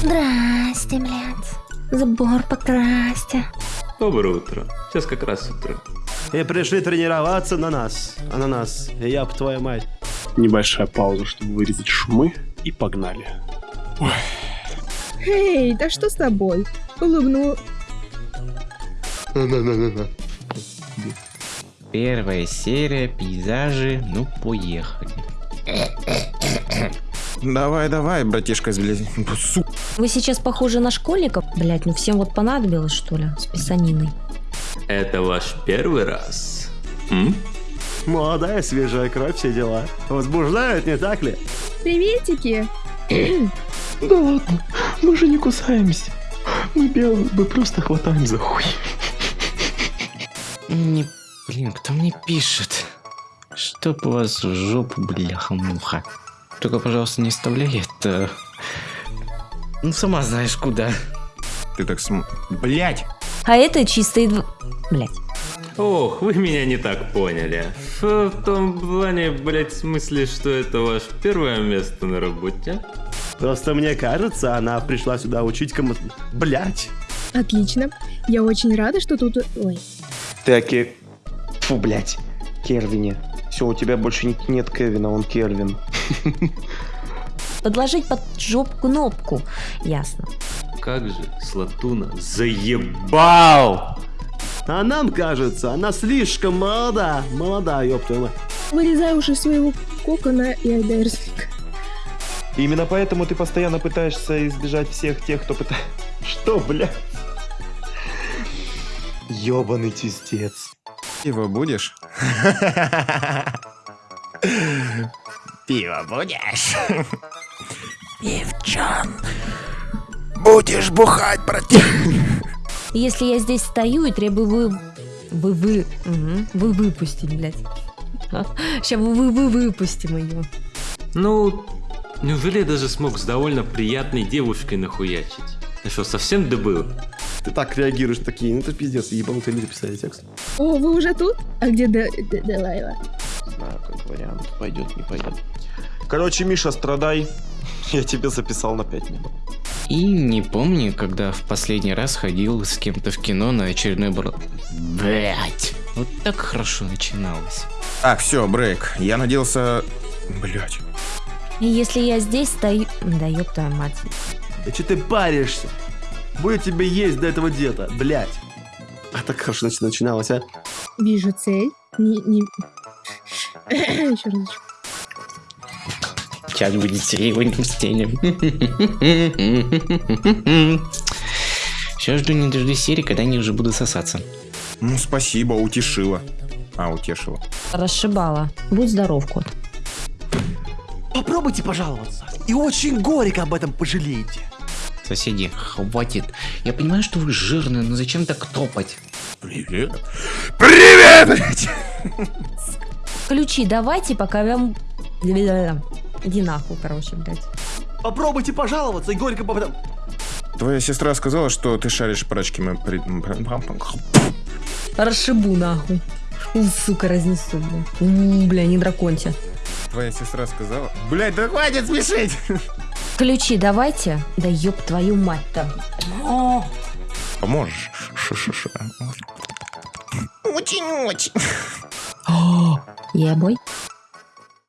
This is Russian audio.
Здрасте, блядь. Забор покрасьте. Доброе утро. Сейчас как раз утро. И пришли тренироваться на нас. А на нас. Я б твою мать. Небольшая пауза, чтобы вырезать шумы, и погнали. Эй, да что с тобой? Улыбну. Первая серия, пейзажи, ну поехали. Давай, давай, братишка, блядь. Су... Вы сейчас похожи на школьников? Блять, ну всем вот понадобилось, что ли, с писаниной. Это ваш первый раз? М? Молодая, свежая кровь, все дела. Возбуждают, не так ли? Приветики. Да ладно, мы же не кусаемся. Мы белые, мы просто хватаем за хуй. Не, блин, кто мне пишет? Чтоб у вас в жопу, бляха-муха. Только, пожалуйста, не вставляй это... Ну, сама знаешь куда. Ты так см... Блять! А это чистые дв... Блять. Ох, вы меня не так поняли. В, в том плане, блять, в смысле, что это ваше первое место на работе? Просто мне кажется, она пришла сюда учить кому-то... Блять. Отлично. Я очень рада, что тут... Ой. Оке... Фу, блядь. Кервине. Все, у тебя больше не- нет Кевина, он Кервин. Подложить под жоп кнопку. Ясно. Как же Слатуна заебал! А нам кажется, она слишком молода. Молода, ёб твою мать. Вырезай уже своего кокона и айдерсника. Именно поэтому ты постоянно пытаешься избежать всех тех, кто пытается... Что, бля? Ёбаный тестец. Пиво будешь? Пиво будешь? Пивчан. Будешь бухать, братик. Если я здесь стою и требую вы... Вы, вы... Мгм. Вы выпустить, блядь. Сейчас вы, вы, вы выпустим ее. Ну, неужели я даже смог с довольно приятной девушкой нахуячить? Ты что, совсем дебил? Ты так реагируешь, такие, ну это пиздец, ебанутые люди писали текст. О, вы уже тут? А где Де- Де- Делайла? Знаю, как вариант. Пойдет, не пойдет. Короче, Миша, страдай. Я тебе записал на 5 минут. И не помню, когда в последний раз ходил с кем-то в кино на очередной бр... Блять. Вот так хорошо начиналось. Так, все, брейк. Я надеялся... Блять. И если я здесь стою... Да ёб твою мать. Да что ты паришься? Будет тебе есть до этого деда, блять. А так хорошо нач- начиналось, а? Вижу цель. Не... не... Еще разочек. Сейчас будет серийным стенем. Сейчас жду не дождусь серии, когда они уже будут сосаться. Ну, спасибо, утешила. А, утешила. Расшибала. Будь здоров, кот. Попробуйте пожаловаться. И очень горько об этом пожалеете. Соседи, хватит. Я понимаю, что вы жирные, но зачем так топать? Привет. Привет, блядь! Ключи давайте, пока вам- Иди нахуй, короче, блядь. Попробуйте пожаловаться и горько об этом... Твоя сестра сказала, что ты шаришь прачки. При- Расшибу нахуй. У, сука, разнесу, бля. У, бля, не драконьте. Твоя сестра сказала... Блять, да хватит смешить! Ключи давайте. Да ёб твою мать-то. Поможешь? Ш-ш-ш. О, ебой.